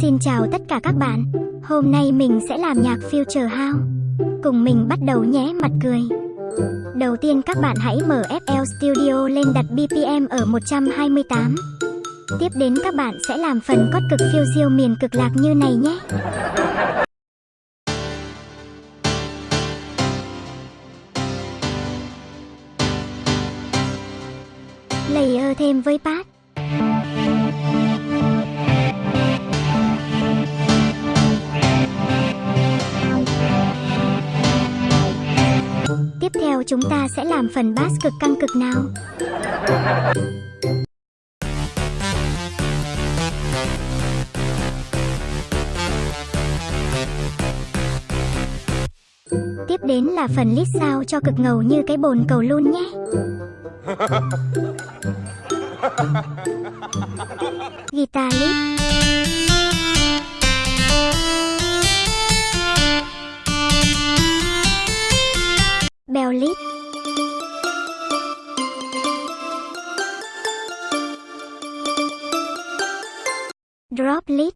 Xin chào tất cả các bạn. Hôm nay mình sẽ làm nhạc Future House. Cùng mình bắt đầu nhé, mặt cười. Đầu tiên các bạn hãy mở FL Studio lên đặt BPM ở 128. Tiếp đến các bạn sẽ làm phần cốt cực phiêu diêu miền cực lạc như này nhé. Layer thêm với pad Tiếp theo chúng ta sẽ làm phần bass cực căng cực nào. Tiếp đến là phần lít sao cho cực ngầu như cái bồn cầu luôn nhé. Guitar lead Bell lít. Drop lít.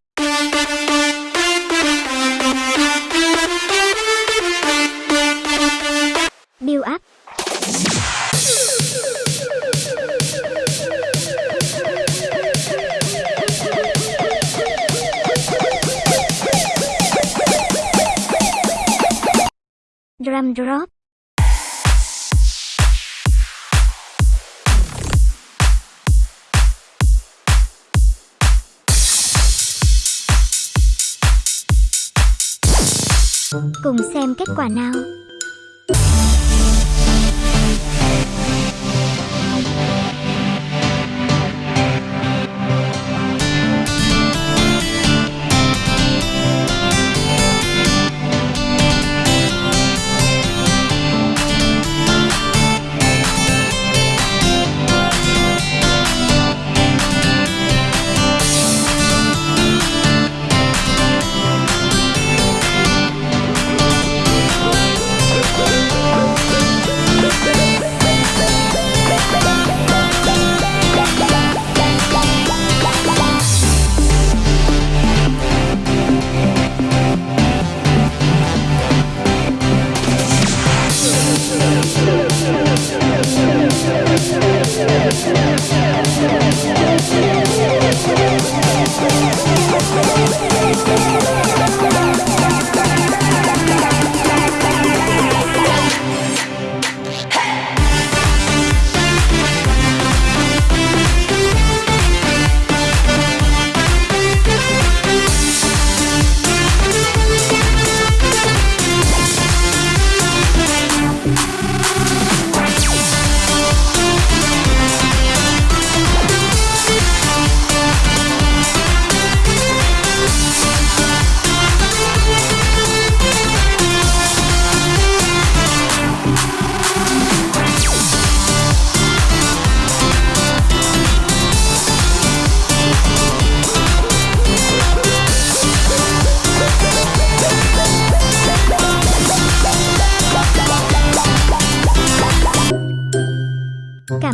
Build up Drum drop Cùng xem kết quả nào.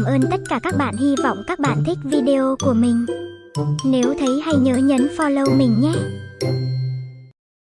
Cảm ơn tất cả các bạn. Hy vọng các bạn thích video của mình. Nếu thấy hay nhớ nhấn follow mình nhé.